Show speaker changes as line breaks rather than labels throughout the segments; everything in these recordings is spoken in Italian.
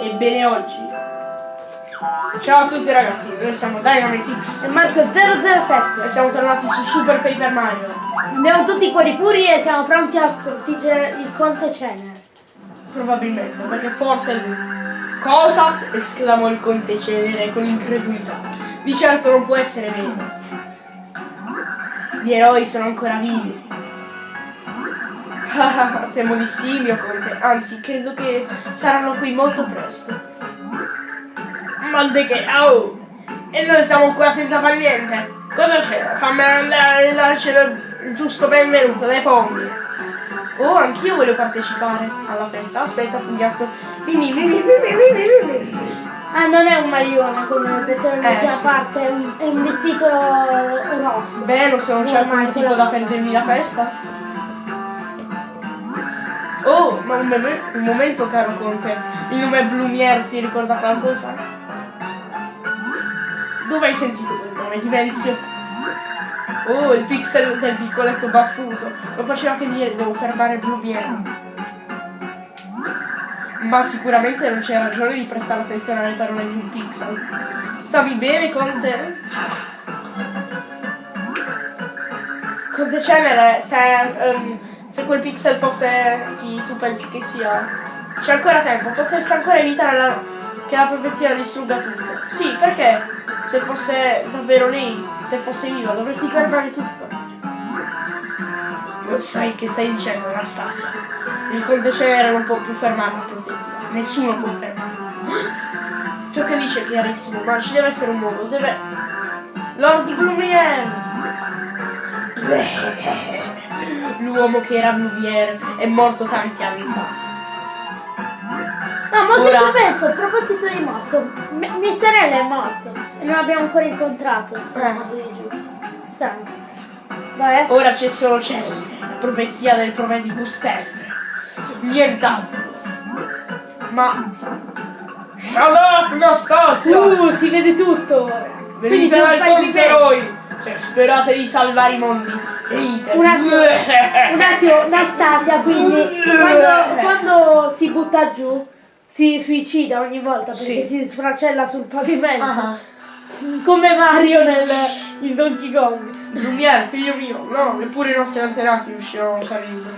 Ebbene oggi. Ciao a tutti ragazzi, noi siamo Dynamitix
E Marco 007.
e siamo tornati su Super Paper Mario.
Abbiamo tutti i cuori puri e siamo pronti a sconfiggere il Conte Cener.
Probabilmente, perché forse è lui. Cosa? esclamò il conte Celere con incredulità. Di certo non può essere vero. Gli eroi sono ancora vivi. Temo di sì, mio conte. Anzi, credo che saranno qui molto presto. Di che? Oh! E noi siamo qua senza far niente. Cosa c'è? Fammi andare a darci il giusto benvenuto dai pommi. Oh, anch'io voglio partecipare alla festa. Aspetta, pugnazzo.
Ah, non è un maglione come ho detto nell'ultima
Eh, sì.
parte, è un, è un vestito rosso.
Beh, se non c'è alcun
Ormai,
motivo
quello-
da perdermi la festa. Ma un, un momento, caro Conte. Il nome Blumiere ti ricorda qualcosa? Dove hai sentito quel nome, Dimensio? Oh, il pixel del piccoletto baffuto. Lo faceva che dire, devo fermare Blumiere. Ma sicuramente non c'è ragione di prestare attenzione alle parole di un pixel. Stavi bene, Conte? Conte Cenere, se, ehm, se quel pixel fosse chi tu pensi che sia, c'è ancora tempo, potresti ancora evitare la- che la profezia distrugga tutto. Sì, perché? Se fosse davvero lei, se fosse viva, dovresti fermare tutto. Non sai che stai dicendo, Anastasia. Il Conte Cenere non può più fermare la profezia. Nessuno può fermarla. Ciò che dice è chiarissimo, ma ci deve essere un modo, deve... Lord Blumiere! L'uomo che era Blumiere è morto tanti anni fa.
No, ma
Ora-
che penso, a proposito di morto, M- Mister L è morto e non l'abbiamo ancora incontrato.
Eh.
Strano. Vabbè.
Ora c'è solo Cenere, la profezia del profetico Stellar. Nient'altro. Ma... Shut up, Anastasia!
Uh, si vede tutto ora.
Venite dal Conte
vivere.
Se sperate di salvare i mondi!
Un attimo, un attimo, Anastasia, quindi quando, quando si butta giù si suicida ogni volta perché
Sì.
si sfracella sul pavimento.
Ah,
Come Mario nel, in Donkey Kong.
Lumiere, figlio mio, no, neppure i nostri antenati riuscirono a usare il libro.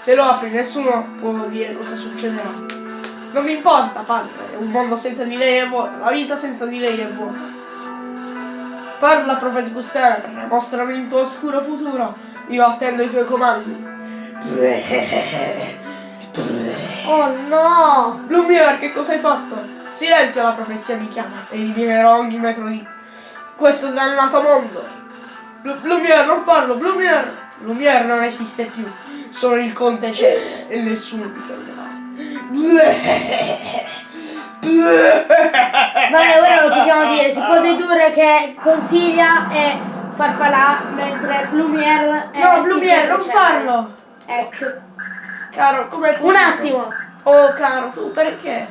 Se lo apri nessuno può dire cosa succederà. Non mi importa, padre, un mondo senza di lei è vuoto, la vita senza di lei è vuota. Parla profetico Stellar, mostrami il tuo oscuro futuro, io attendo i tuoi comandi.
Oh no!
Lumiere, che cosa hai fatto? Silenzio, la profezia mi chiama, e eliminerò ogni metro di questo dannato mondo. Lu- Lumiere, non farlo, Lumiere! Lumiere non esiste più, solo il conte c'è e nessuno mi fermerà.
Vabbè, ora lo possiamo dire, si può dedurre che consiglia e farfalà mentre Blumiere è
No, Lumiere, non
c'è.
farlo!
Ecco.
Caro, come
Un attimo.
Oh, caro, tu perché?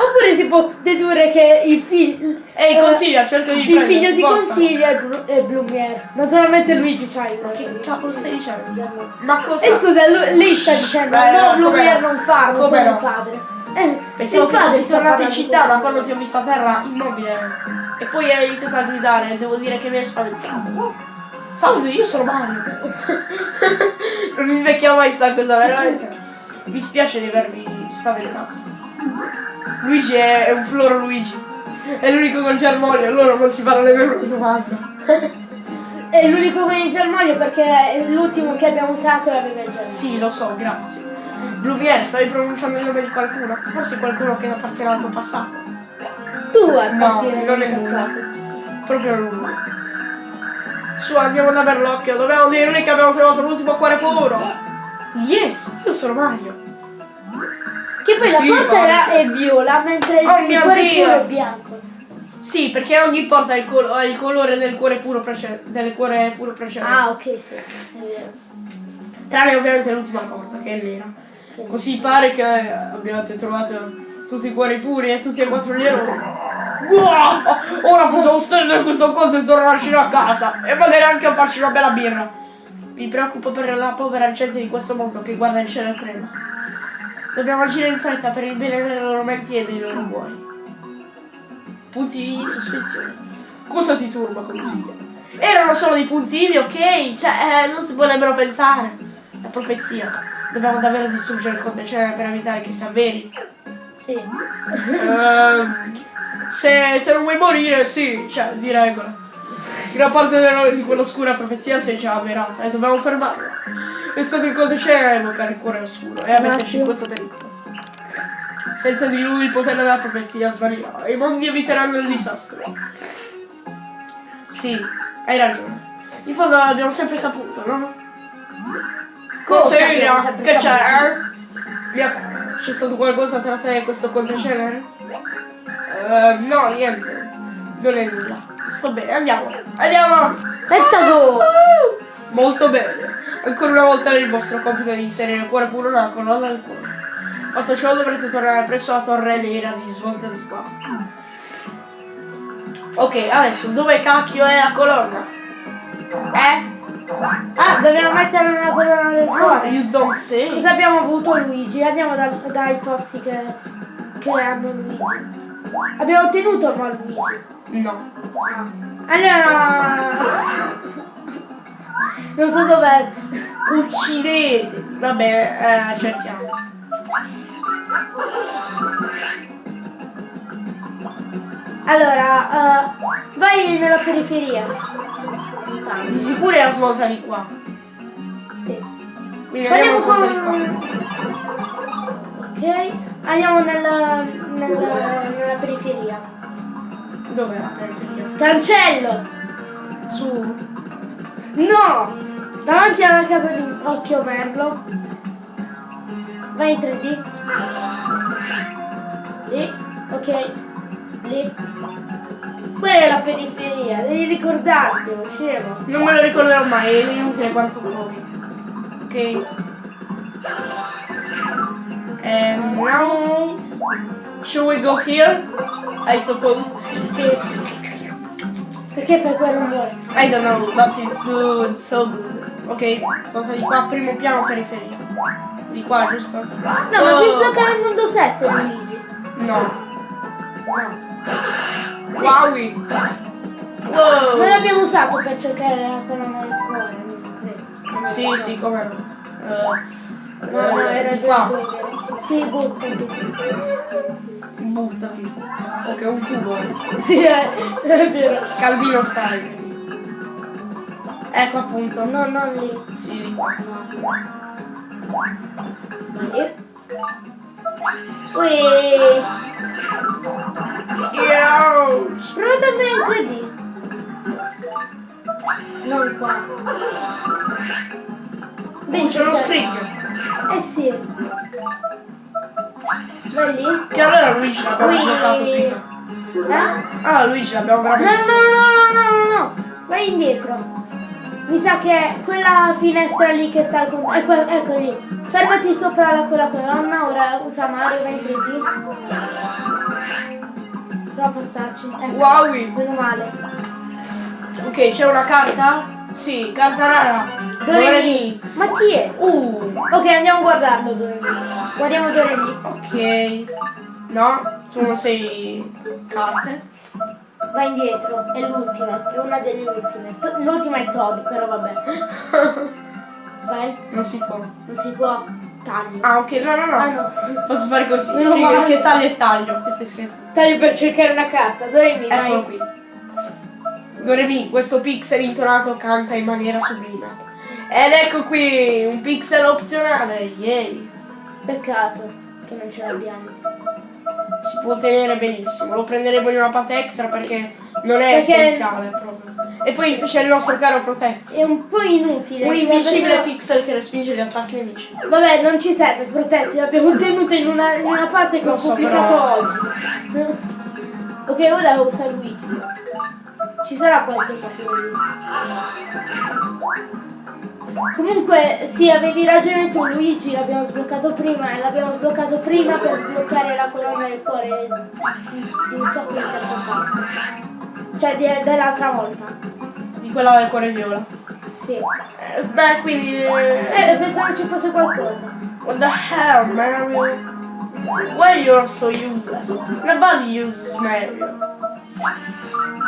Oppure si può dedurre che il figlio
Ehi, consiglia, cerca di
il
prendere,
figlio di
forza.
consiglia è, Blu- è Blumiere. Naturalmente Luigi c'ha il
Che cavolo stai dicendo? Ma cosa?
E scusa, lui- lei sta dicendo
Beh,
no,
no?
non farlo,
Come
il
no?
padre. Eh,
Pensavo che
sta
tornato in città da quando ti ho visto a terra immobile e poi hai iniziato a gridare devo dire che mi hai spaventato. Salve, io sono Mario. non invecchia mai sta cosa, veramente. Mi spiace di avervi spaventato. Luigi è, è un floro Luigi. È l'unico con germoglio, allora non si farà nemmeno una domanda.
È l'unico con il germoglio perché l'ultimo che abbiamo usato aveva il germoglio.
Sì, lo so, grazie. Blumiere, stavi pronunciando il nome di qualcuno? Forse qualcuno che appartiene al tuo passato.
Tu
No,
appartieni
non è nulla. Proprio nulla. Su, andiamo da Berlocchio. Dobbiamo dirgli che abbiamo trovato l'ultimo cuore puro. Yes, io sono Mario.
Che poi
Sì,
la porta era è viola mentre
Oh
il
mio
cuore
Dio.
puro è bianco.
Sì, perché non gli importa il, col- il colore del cuore puro precedente. Del cuore puro precedente.
Ah, ok, sì. È vero.
Tranne ovviamente l'ultima porta, che è nera. Così pare che abbiate trovato tutti i cuori puri e tutti e quattro gli eroi. Wow! Ora possiamo stare questo conto e tornarcene a casa. E magari anche a farci una bella birra. Mi preoccupo per la povera gente di questo mondo che guarda il cielo e trema. Dobbiamo agire in fretta per il bene delle loro menti e dei loro cuori. Punti di sospensione. Cosa ti turba, consiglio? Erano solo dei puntini, ok? Cioè, eh, non si nemmeno pensare. La profezia. Dobbiamo davvero distruggere il conte per evitare che si avveri.
Sì.
Ehm, se, se non vuoi morire, sì, cioè, di regola. Gran parte della- di quell'oscura profezia si è già avverata e dobbiamo fermarla. È stato il codice a evocare il cuore oscuro e a metterci in questo pericolo. Senza di lui il potere della profezia svanirà e i mondi eviteranno il disastro. Sì, hai ragione. In fondo l'abbiamo sempre saputo, no?
Sempre
che? Mia cara, c'è stato qualcosa tra te e questo contecenere? Eh, no, niente. Non è nulla. Sto bene, andiamo. Andiamo!
Go!
Molto bene. Ancora una volta il vostro compito di inserire il cuore puro nella colonna del cuore. Fatto ciò dovrete tornare presso la torre nera di svolta di qua. Ok, adesso dove cacchio è la colonna? Eh?
Ah, dobbiamo mettere una colonna del
Ah,
cuore.
you don't say.
Cosa abbiamo avuto Luigi? Andiamo da- dai posti che, che hanno Luigi. Abbiamo ottenuto ma Luigi.
No.
Allora. Non so dov'è.
Uccidete! Va bene, eh, cerchiamo.
Allora, eh, vai nella periferia.
Di sicuro è la svolta di qua.
Sì.
Quindi andiamo
con. Ok. Andiamo nella, nella, nella periferia.
Dov'è la periferia?
Cancello!
Su.
No! Davanti alla casa di Occhio Merlo. Vai in 3D. Lì. Ok. Lì. Quella è la periferia, devi ricordartelo, scemo.
Non me lo ricorderò mai, è inutile quanto provi. Ok. And now, shall we go here? I suppose.
Sì. Perché fai quel rumore?
I don't know, but it's good, so good. Ok, cosa di qua, primo piano periferia. Di qua, giusto?
No, ma si sblocca nel mondo 7, Luigi.
No.
No. Sì.
Wowie.
Non
Wow.
l'abbiamo usato per cercare la colonna del cuore, non credo.
Sì, sì, come no. Eh,
No, no,
eh,
hai
di qua.
Sì, buttati.
Buttati. Ok, un tubo.
Sì, è, è vero.
Calvino style. Ecco appunto.
No, non lì.
Sì, di qua.
Vai. Ui.
Yo!
Prova ad andare in 3D. Non qua.
Oh, c'è uno spring.
Eh sì. Vai lì.
Che allora Luigi l'abbiamo
Ui.
bloccato prima.
Eh?
Ah, Luigi l'abbiamo
No, no,
veramente.
no, no, no, no, no. Vai indietro. Mi sa che quella finestra lì che sta al con- ecco, ecco lì. Fermati sopra la, quella colonna, ora usa Mario, vai 3D. Prova a passarci. Ecco.
Wowie.
Meno male.
Ok, c'è una carta? Sì, carta rara.
Doremi. Ma chi è?
Uh,
Ok, andiamo a guardarlo Doremi. Guardiamo Doremi.
ok. No, sono sei carte.
Vai indietro, è l'ultima, è una delle ultime. L'ultima è Toby, però vabbè. Vai,
Non si può.
non si può. Taglio.
Ah, ok, no, no, no.
Ah no.
Posso fare così.
Meno
Che, taglio e taglio. Questo è scherzo.
Taglio per cercare una carta. Doremi,
Eccolo
vai.
qui. Doremi, questo pixel intonato canta in maniera sublime. Ed ecco qui, un pixel opzionale, yay!
Peccato che non ce l'abbiamo.
Si può tenere benissimo, lo prenderemo in una parte extra perché non è
Perché-
essenziale proprio. E poi c'è il nostro caro Protezio.
È un po' inutile.
Un invincibile
solo-
pixel che respinge gli attacchi nemici.
Vabbè, non ci serve protezione, l'abbiamo tenuto in una, in una parte che ho
so,
pubblicato
però-
oggi. ok, ora usa Luigi. Ci sarà qualcosa per lui. Comunque, sì, avevi ragione tu, Luigi, l'abbiamo sbloccato prima e l'abbiamo sbloccato prima per sbloccare la colonna del cuore di un sacco di tempo fa. Cioè, dell'altra volta.
Di quella del cuore viola.
Sì.
Eh, beh, quindi... eh,
Eh, pensavo ci fosse qualcosa.
What the hell, Mario? Why you're so useless? Nobody uses Mario.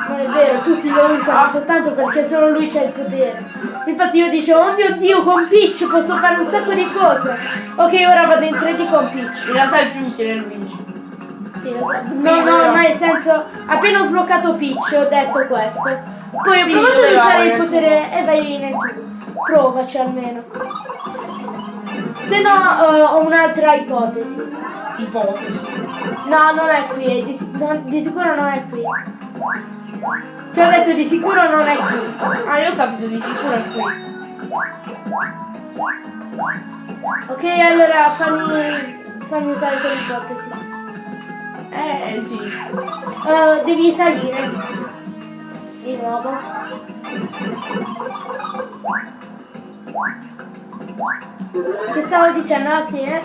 Non è vero, tutti lo usano soltanto perché solo lui c'ha il potere. Infatti io dicevo, oh mio dio, con Peach posso fare un sacco di cose. Ok, ora vado in 3D con Peach.
In realtà il più utile è Luigi.
Sì, lo so. No, no, ma nel senso, appena ho sbloccato Peach ho detto questo. Poi ho
Quindi
provato ad usare il potere e vai nel tubo. Provaci almeno. Se no eh, ho un'altra ipotesi.
Ipotesi.
No, non è qui, è di, si- no, di sicuro non è qui. Ti ho detto di sicuro non è qui.
Ah, io ho capito di sicuro è qui.
Ok, allora fammi, fammi usare quell'ipotesi.
Eh, sì.
Eh, devi salire. Di nuovo. Che stavo dicendo? Ah sì, eh?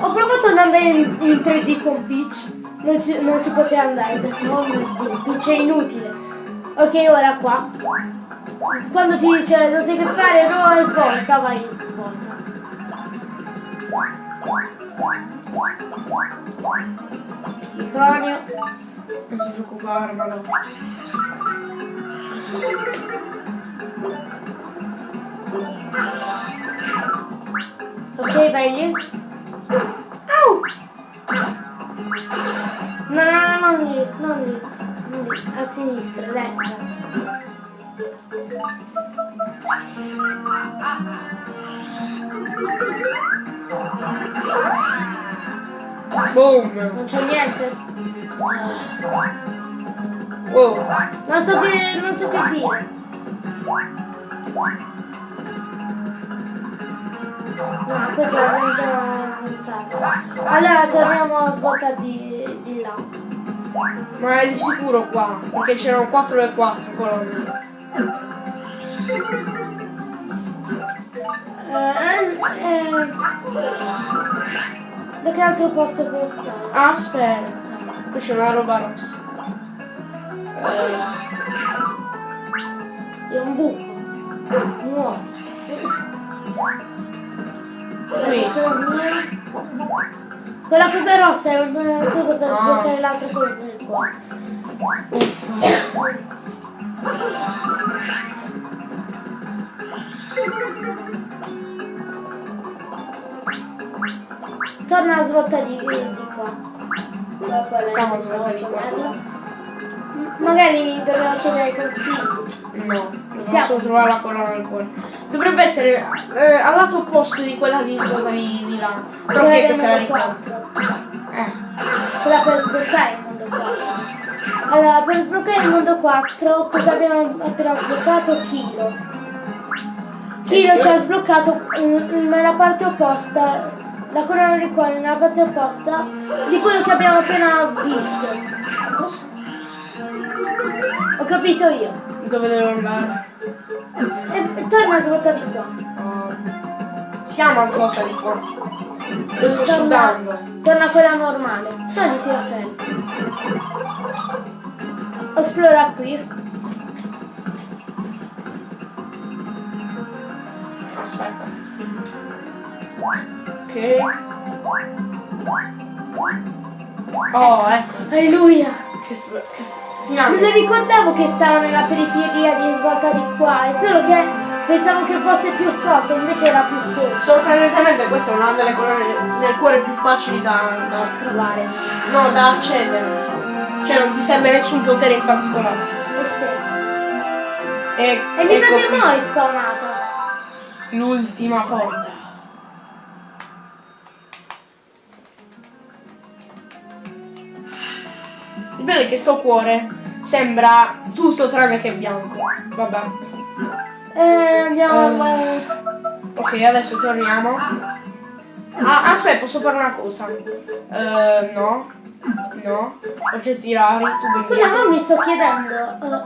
Ho provato ad andare in, in 3D con Peach. Non ci, non ci poteva andare. Ho detto, oh mio Dio, Peach è inutile. Ok, ora qua. Quando ti dice non sai che fare, no, svolta, vai svolta. Micronio.
Non ma no.
Ok, vai lì. Au! No, no, no, non lì, non lì. Non lì. A sinistra, a destra.
Boom!
Non c'è niente.
Wow!
Non so che. non so che dire. No, questo è un sacco. Allora torniamo a svolta di, di là.
Ma è di sicuro qua, perché c'erano 4 e 4 colonne.
Eh, eh, da che altro posto può stare?
Aspetta, qui c'è una roba rossa. Eh,
È un buco. Nuovo.
qui.
Quella cosa rossa è una cosa per
Ah.
sbloccare l'altra cosa qua.
Uffa.
Torna a svolta di, di qua.
Siamo svolta di qua.
Magari dobbiamo chiedere consigli.
No, non
Siamo.
posso trovare la colonna del cuore. Dovrebbe essere eh, al lato opposto di quella di svolta di, di là. Però che
mondo
ricorda?
4.
Eh,
Quella per sbloccare il mondo 4. Allora, per sbloccare il mondo 4, cosa abbiamo appena sbloccato? Kilo. Kilo ci ha sbloccato nella parte opposta, la corona di cuore nella parte opposta di quello che abbiamo appena visto.
cosa?
Ho capito io.
Dove devo andare?
E, torna a svolta di qua.
Oh. Siamo a svolta di qua. Io sto
Torna-
sudando.
Torna a quella normale. Togliti la pelle. Esplora qui.
Aspetta. Ok. Oh, ecco.
Alleluia.
Che, che f-
Me
finalmente.
lo ricordavo che stava nella periferia di svolta di qua, è solo che pensavo che fosse più sotto, invece era più sotto.
Sorprendentemente questa è una delle colonne del cuore più facili da, da
Trovare.
no, da accedere. Cioè non ti serve nessun potere in particolare.
Eh sì.
E,
E mi sa
ecco
che mo' è spawnato.
l'ultima porta. Il bello è che sto cuore sembra tutto tranne che bianco. Vabbè.
Eh, andiamo.
Eh. Ok, adesso torniamo. Ah, aspetta, posso fare una cosa? Eh, no. No. Oggetti rari, tu
Scusa, ma mi sto chiedendo. eh,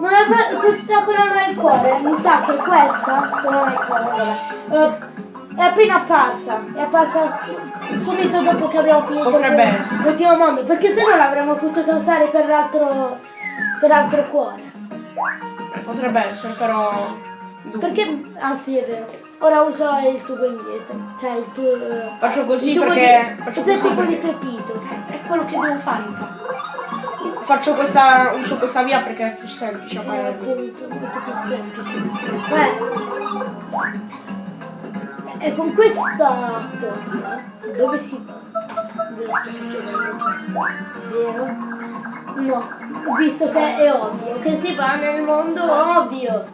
non è que- questa corona del cuore? Mi sa che questa corona del cuore eh, è appena apparsa. È apparsa subito dopo che abbiamo finito
Potrebbe essere.
l'ultimo mondo. Perché se no l'avremmo potuto usare per l'altro. per l'altro cuore.
Potrebbe essere, però. dubito.
Perché. Ah sì, è vero. Ora uso il tubo indietro. Cioè il tubo.
Faccio così
il tubo
perché-
Di,
faccio
cos'è il
così
tubo di Pepito?
È quello che devo fare. Faccio questa. uso questa via perché è più semplice a
Eh,
parer mio.
appunto, molto più semplice. Beh. E con questa porta dove si va? Vero? No, visto che è ovvio che si va nel mondo ovvio.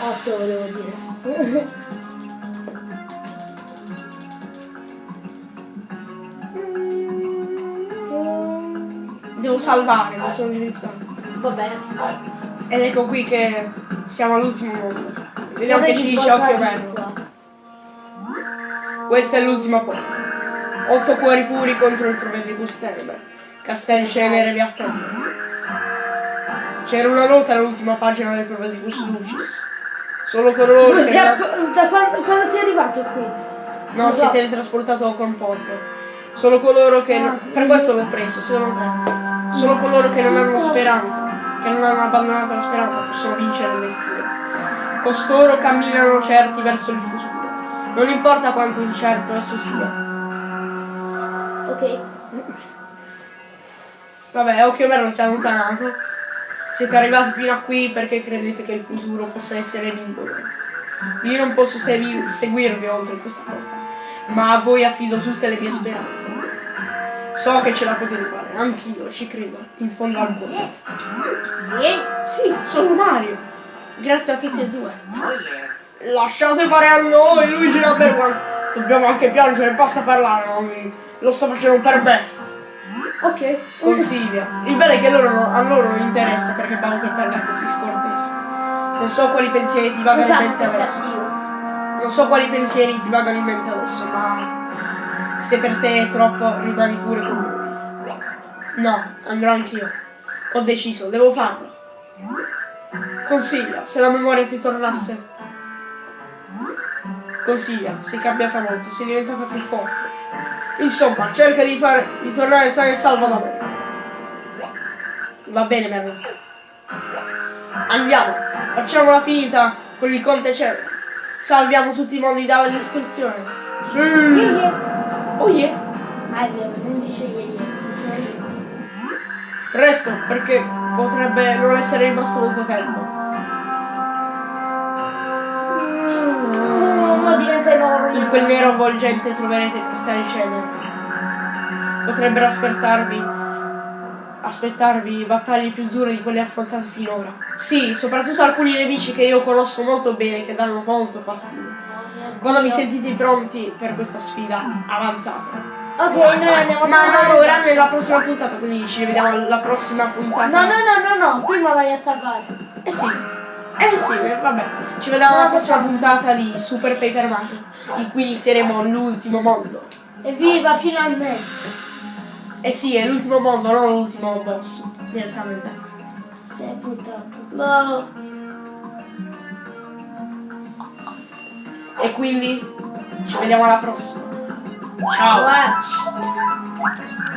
8 volevo dire.
Devo salvare, mi sono dimenticato.
Vabbè.
Ed ecco qui che siamo all'ultimo mondo. Vediamo che ci dice occhio bello.
qua.
Questa è l'ultima porta. Otto cuori puri contro il provvedibus tenebre. Castelli cenere vi attendono. C'era una nota all'ultima pagina del provvedibus lucis. Solo coloro che...
sia- da quando, quando sei arrivato qui?
No, si è teletrasportato con Porto. Solo coloro che...
Ah.
Per questo l'ho preso, secondo te. Solo coloro che non hanno speranza, che non hanno abbandonato la speranza, possono vincere il destino. Costoro camminano certi verso il futuro. Non importa quanto incerto esso sia.
Ok.
Vabbè, occhio vero si è allontanato. Siete arrivati fino a qui perché credete che il futuro possa essere vincolo. Io non posso segui- seguirvi oltre questa porta, ma a voi affido tutte le mie speranze. So che ce la potete fare, anch'io ci credo, in fondo al cuore. Sì, sono Mario. Grazie a tutti e due. Lasciate fare a noi, Luigi one. Dobbiamo anche piangere, basta parlare, noi. Lo sto facendo per me.
Ok.
Consiglia. Il bello è che loro no- a loro non interessa perché Bowser parla così scortese. Non so quali pensieri ti vagano in
Esatto,
mente
è
adesso.
cattivo.
Non so quali pensieri ti vagano in mente adesso, ma se per te è troppo, rimani pure con lui. No, andrò anch'io. Ho deciso, devo farlo. Consiglia, se la memoria ti tornasse. Consiglia, sei cambiata molto, sei diventata più forte. Insomma, cerca di, fare, di tornare sano e salvo da me. Va bene, Merlo. Andiamo, facciamola finita con il Conte Cielo. Salviamo tutti i mondi dalla distruzione. Sì! Oh yeah!
Ah, è vero, non dice yeah.
Presto, perché potrebbe non essere rimasto molto tempo. Quel nero avvolgente troverete castelli cenere. Potrebbero aspettarvi. Aspettarvi battaglie più dure di quelle affrontate finora. Sì, soprattutto alcuni nemici che io conosco molto bene che danno molto fastidio. Quando vi sentite pronti per questa sfida, avanzate.
Ok, noi andiamo a salvare-
ora nella prossima puntata, quindi ci vediamo alla prossima puntata.
No, no, no, no, no, prima vai a salvare.
Eh sì. Eh sì, vabbè. Ci vediamo alla
No,
prossima puntata di Super Paper Mario, in cui inizieremo l'ultimo mondo.
Evviva, finalmente.
Eh sì, è l'ultimo mondo, non l'ultimo boss, direttamente.
Sì, purtroppo.
No. E quindi ci vediamo alla prossima. Ciao.
Watch.